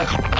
you